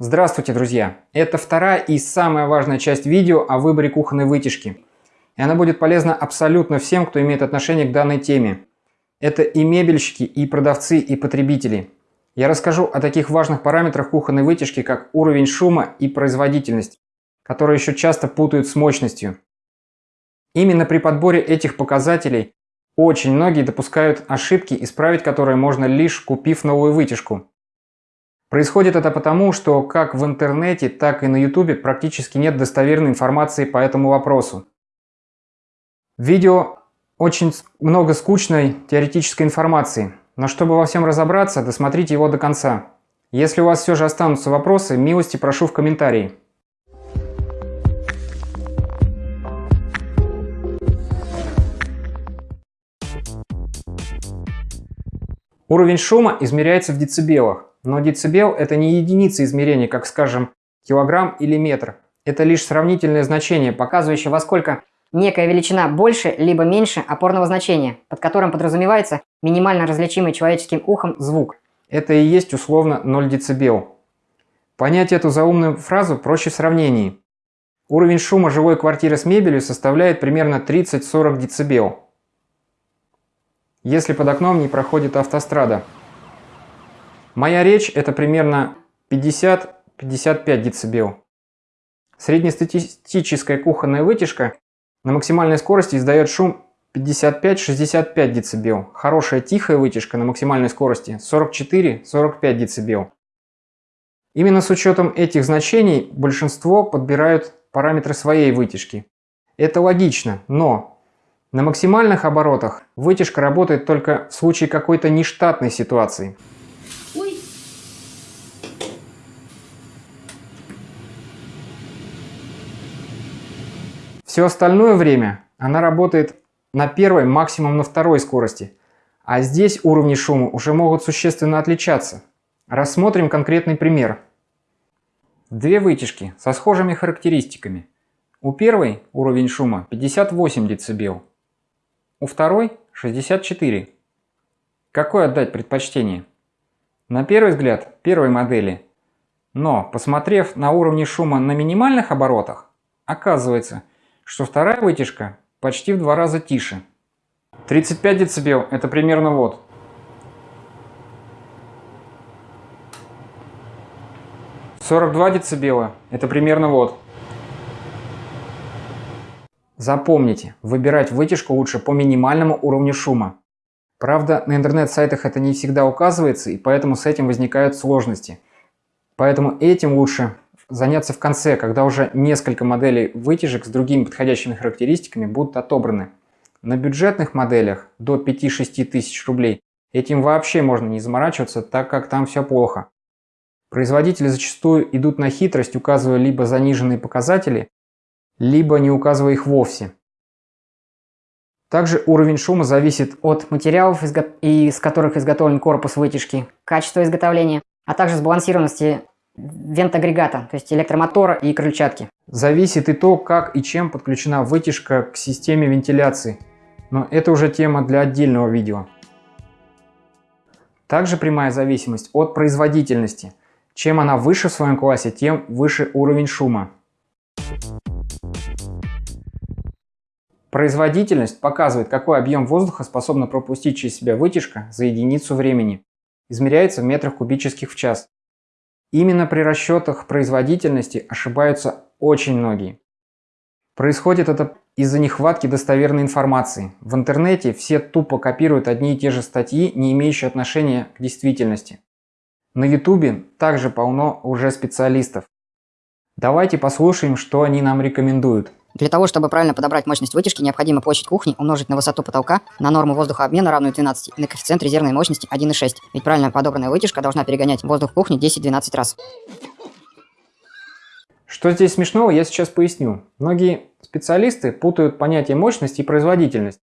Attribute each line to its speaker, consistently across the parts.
Speaker 1: Здравствуйте, друзья! Это вторая и самая важная часть видео о выборе кухонной вытяжки. И она будет полезна абсолютно всем, кто имеет отношение к данной теме. Это и мебельщики, и продавцы, и потребители. Я расскажу о таких важных параметрах кухонной вытяжки, как уровень шума и производительность, которые еще часто путают с мощностью. Именно при подборе этих показателей очень многие допускают ошибки, исправить которые можно лишь купив новую вытяжку. Происходит это потому, что как в интернете, так и на ютубе практически нет достоверной информации по этому вопросу. В видео очень много скучной теоретической информации, но чтобы во всем разобраться, досмотрите его до конца. Если у вас все же останутся вопросы, милости прошу в комментарии. Уровень шума измеряется в децибелах. Но децибел – это не единица измерения, как, скажем, килограмм или метр. Это лишь сравнительное значение, показывающее, во сколько
Speaker 2: некая величина больше либо меньше опорного значения, под которым подразумевается минимально различимый человеческим ухом звук.
Speaker 1: Это и есть условно 0 дБ. Понять эту заумную фразу проще в сравнении. Уровень шума жилой квартиры с мебелью составляет примерно 30-40 дБ. Если под окном не проходит автострада. Моя речь это примерно 50-55 дБ. Среднестатистическая кухонная вытяжка на максимальной скорости издает шум 55-65 дБ. Хорошая тихая вытяжка на максимальной скорости 44-45 дБ. Именно с учетом этих значений большинство подбирают параметры своей вытяжки. Это логично, но на максимальных оборотах вытяжка работает только в случае какой-то нештатной ситуации. Все остальное время она работает на первой, максимум на второй скорости. А здесь уровни шума уже могут существенно отличаться. Рассмотрим конкретный пример. Две вытяжки со схожими характеристиками. У первой уровень шума 58 дБ, у второй 64. Какое отдать предпочтение? На первый взгляд первой модели. Но, посмотрев на уровни шума на минимальных оборотах, оказывается, что вторая вытяжка почти в два раза тише. 35 дБ это примерно вот. Сорок два децибела – это примерно вот. Запомните, выбирать вытяжку лучше по минимальному уровню шума. Правда, на интернет-сайтах это не всегда указывается, и поэтому с этим возникают сложности. Поэтому этим лучше заняться в конце, когда уже несколько моделей вытяжек с другими подходящими характеристиками будут отобраны. На бюджетных моделях до 5-6 тысяч рублей этим вообще можно не заморачиваться, так как там все плохо. Производители зачастую идут на хитрость, указывая либо заниженные показатели, либо не указывая их вовсе. Также уровень шума зависит от
Speaker 2: материалов, из которых изготовлен корпус вытяжки, качества изготовления, а также сбалансированности вент-агрегата, то есть электромотора и крыльчатки.
Speaker 1: Зависит и то, как и чем подключена вытяжка к системе вентиляции, но это уже тема для отдельного видео. Также прямая зависимость от производительности. Чем она выше в своем классе, тем выше уровень шума. Производительность показывает, какой объем воздуха способна пропустить через себя вытяжка за единицу времени. Измеряется в метрах кубических в час. Именно при расчетах производительности ошибаются очень многие. Происходит это из-за нехватки достоверной информации. В интернете все тупо копируют одни и те же статьи, не имеющие отношения к действительности. На ютубе также полно уже специалистов. Давайте послушаем, что они нам рекомендуют.
Speaker 2: Для того, чтобы правильно подобрать мощность вытяжки, необходимо площадь кухни умножить на высоту потолка на норму воздухообмена равную 12 и на коэффициент резервной мощности 1,6. Ведь правильно подобранная вытяжка должна перегонять воздух в кухне 10-12 раз.
Speaker 1: Что здесь смешного, я сейчас поясню. Многие специалисты путают понятие мощность и производительность.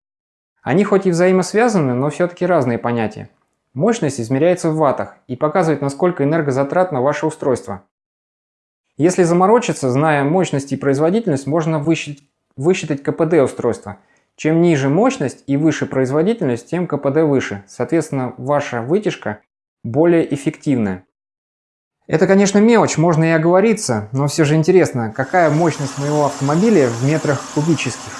Speaker 1: Они хоть и взаимосвязаны, но все-таки разные понятия. Мощность измеряется в ваттах и показывает, насколько энергозатратно ваше устройство. Если заморочиться, зная мощность и производительность, можно высчитать, высчитать КПД устройства. Чем ниже мощность и выше производительность, тем КПД выше. Соответственно, ваша вытяжка более эффективная. Это, конечно, мелочь, можно и оговориться, но все же интересно, какая мощность моего автомобиля в метрах кубических.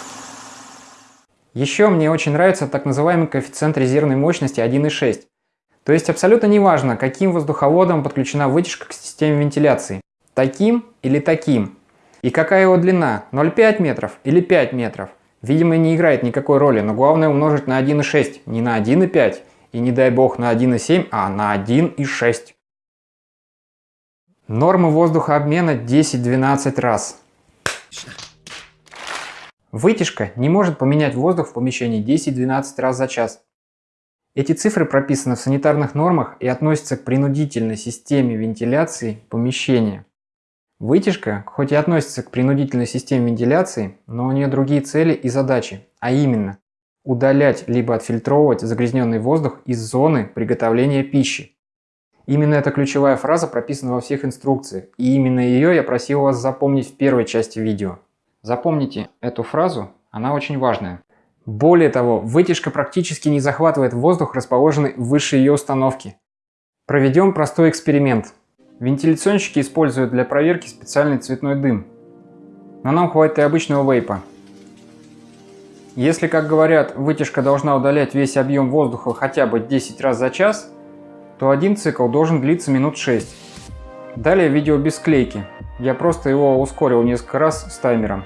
Speaker 1: Еще мне очень нравится так называемый коэффициент резервной мощности 1,6. То есть абсолютно неважно, каким воздуховодом подключена вытяжка к системе вентиляции. Таким или таким. И какая его длина, 0,5 метров или 5 метров. Видимо, не играет никакой роли, но главное умножить на 1,6, не на 1,5 и не дай бог на 1,7, а на 1,6. Нормы воздухообмена 10-12 раз. Вытяжка не может поменять воздух в помещении 10-12 раз за час. Эти цифры прописаны в санитарных нормах и относятся к принудительной системе вентиляции помещения. Вытяжка, хоть и относится к принудительной системе вентиляции, но у нее другие цели и задачи, а именно удалять либо отфильтровывать загрязненный воздух из зоны приготовления пищи. Именно эта ключевая фраза прописана во всех инструкциях, и именно ее я просил вас запомнить в первой части видео. Запомните эту фразу, она очень важная. Более того, вытяжка практически не захватывает воздух, расположенный выше ее установки. Проведем простой эксперимент. Вентиляционщики используют для проверки специальный цветной дым. Но нам хватит и обычного вейпа. Если, как говорят, вытяжка должна удалять весь объем воздуха хотя бы 10 раз за час, то один цикл должен длиться минут 6. Далее видео без склейки. Я просто его ускорил несколько раз с таймером.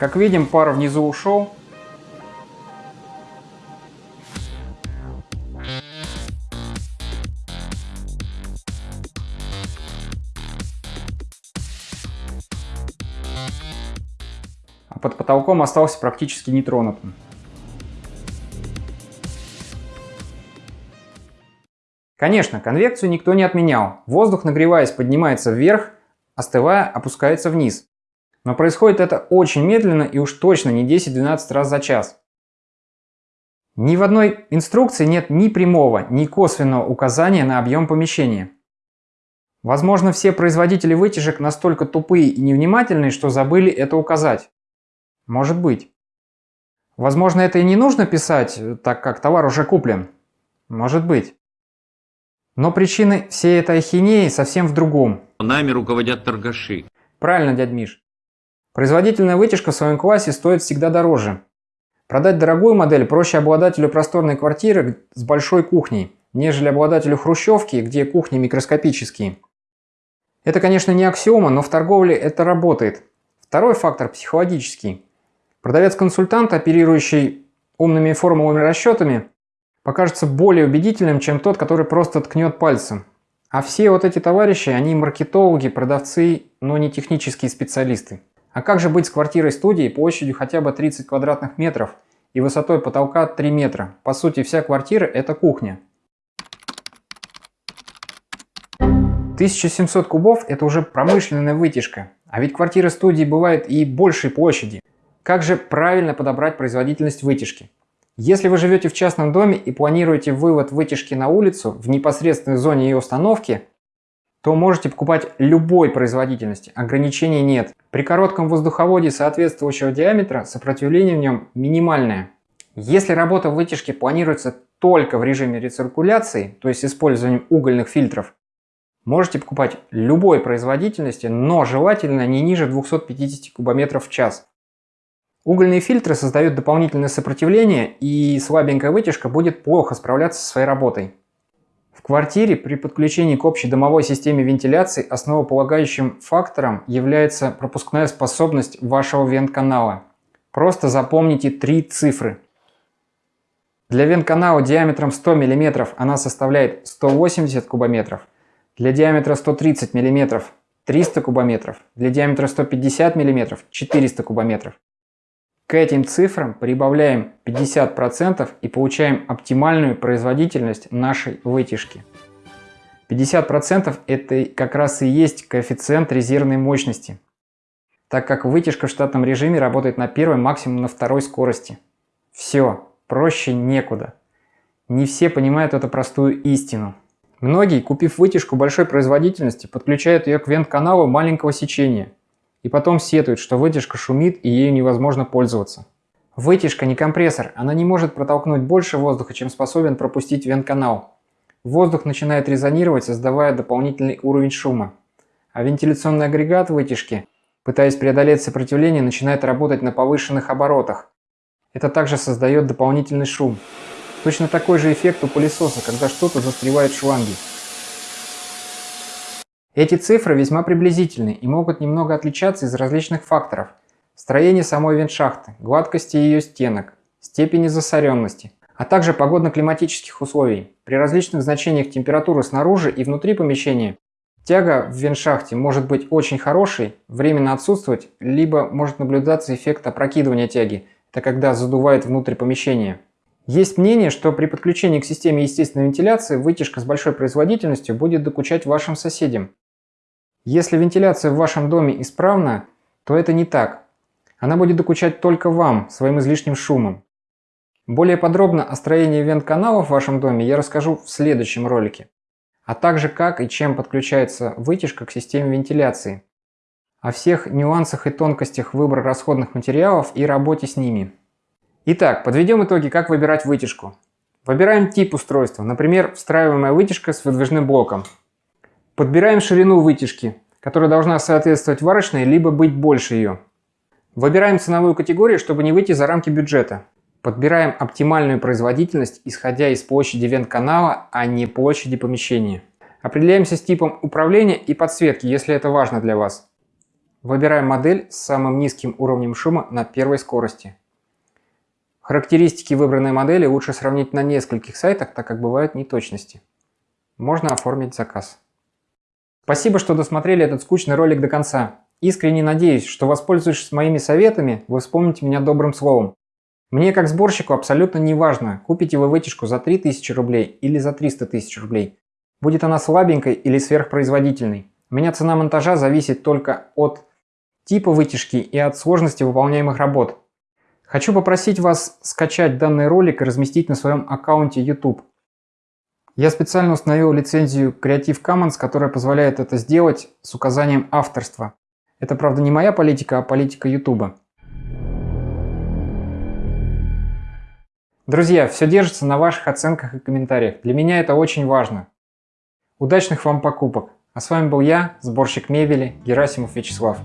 Speaker 1: Как видим, пар внизу ушел. А под потолком остался практически нетронутым. Конечно, конвекцию никто не отменял. Воздух, нагреваясь, поднимается вверх, остывая, опускается вниз. Но происходит это очень медленно и уж точно не 10-12 раз за час. Ни в одной инструкции нет ни прямого, ни косвенного указания на объем помещения. Возможно, все производители вытяжек настолько тупые и невнимательные, что забыли это указать. Может быть. Возможно, это и не нужно писать, так как товар уже куплен. Может быть. Но причины всей этой ахинеи совсем в другом.
Speaker 3: Нами руководят торгаши.
Speaker 1: Правильно, дядь Миш. Производительная вытяжка в своем классе стоит всегда дороже. Продать дорогую модель проще обладателю просторной квартиры с большой кухней, нежели обладателю хрущевки, где кухни микроскопические. Это, конечно, не аксиома, но в торговле это работает. Второй фактор – психологический. Продавец-консультант, оперирующий умными формулами расчетами, покажется более убедительным, чем тот, который просто ткнет пальцем. А все вот эти товарищи, они маркетологи, продавцы, но не технические специалисты. А как же быть с квартирой-студией площадью хотя бы 30 квадратных метров и высотой потолка 3 метра? По сути, вся квартира – это кухня. 1700 кубов – это уже промышленная вытяжка. А ведь квартиры студии бывают и большей площади. Как же правильно подобрать производительность вытяжки? Если вы живете в частном доме и планируете вывод вытяжки на улицу в непосредственной зоне ее установки, то можете покупать любой производительности, ограничений нет. При коротком воздуховоде соответствующего диаметра сопротивление в нем минимальное. Если работа вытяжки планируется только в режиме рециркуляции, то есть использованием угольных фильтров, можете покупать любой производительности, но желательно не ниже 250 кубометров в час. Угольные фильтры создают дополнительное сопротивление и слабенькая вытяжка будет плохо справляться со своей работой. В квартире при подключении к общей домовой системе вентиляции основополагающим фактором является пропускная способность вашего вент-канала. Просто запомните три цифры. Для вент-канала диаметром 100 мм она составляет 180 кубометров, для диаметра 130 мм 300 кубометров, для диаметра 150 мм 400 кубометров. К этим цифрам прибавляем 50% и получаем оптимальную производительность нашей вытяжки. 50% это как раз и есть коэффициент резервной мощности, так как вытяжка в штатном режиме работает на первой, максимум на второй скорости. Все, проще некуда. Не все понимают эту простую истину. Многие, купив вытяжку большой производительности, подключают ее к вент-каналу маленького сечения и потом сетуют, что вытяжка шумит и ею невозможно пользоваться. Вытяжка не компрессор, она не может протолкнуть больше воздуха, чем способен пропустить вент-канал. Воздух начинает резонировать, создавая дополнительный уровень шума. А вентиляционный агрегат вытяжки, пытаясь преодолеть сопротивление, начинает работать на повышенных оборотах. Это также создает дополнительный шум. Точно такой же эффект у пылесоса, когда что-то застревает в шланге. Эти цифры весьма приблизительны и могут немного отличаться из различных факторов. Строение самой вентшахты, гладкости ее стенок, степени засоренности, а также погодно-климатических условий. При различных значениях температуры снаружи и внутри помещения тяга в веншахте может быть очень хорошей, временно отсутствовать, либо может наблюдаться эффект опрокидывания тяги, это когда задувает внутрь помещения. Есть мнение, что при подключении к системе естественной вентиляции вытяжка с большой производительностью будет докучать вашим соседям. Если вентиляция в вашем доме исправна, то это не так. Она будет докучать только вам, своим излишним шумом. Более подробно о строении вент-каналов в вашем доме я расскажу в следующем ролике, а также как и чем подключается вытяжка к системе вентиляции, о всех нюансах и тонкостях выбора расходных материалов и работе с ними. Итак, подведем итоги, как выбирать вытяжку. Выбираем тип устройства, например, встраиваемая вытяжка с выдвижным блоком. Подбираем ширину вытяжки, которая должна соответствовать варочной, либо быть больше ее. Выбираем ценовую категорию, чтобы не выйти за рамки бюджета. Подбираем оптимальную производительность, исходя из площади вент-канала, а не площади помещения. Определяемся с типом управления и подсветки, если это важно для вас. Выбираем модель с самым низким уровнем шума на первой скорости. Характеристики выбранной модели лучше сравнить на нескольких сайтах, так как бывают неточности. Можно оформить заказ. Спасибо, что досмотрели этот скучный ролик до конца. Искренне надеюсь, что воспользуявшись моими советами, вы вспомните меня добрым словом. Мне как сборщику абсолютно не важно, купите вы вытяжку за 3000 рублей или за 300 тысяч рублей. Будет она слабенькой или сверхпроизводительной. У меня цена монтажа зависит только от типа вытяжки и от сложности выполняемых работ. Хочу попросить вас скачать данный ролик и разместить на своем аккаунте YouTube. Я специально установил лицензию Creative Commons, которая позволяет это сделать с указанием авторства. Это, правда, не моя политика, а политика YouTube. Друзья, все держится на ваших оценках и комментариях. Для меня это очень важно. Удачных вам покупок. А с вами был я, сборщик мебели Герасимов Вячеслав.